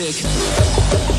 classic.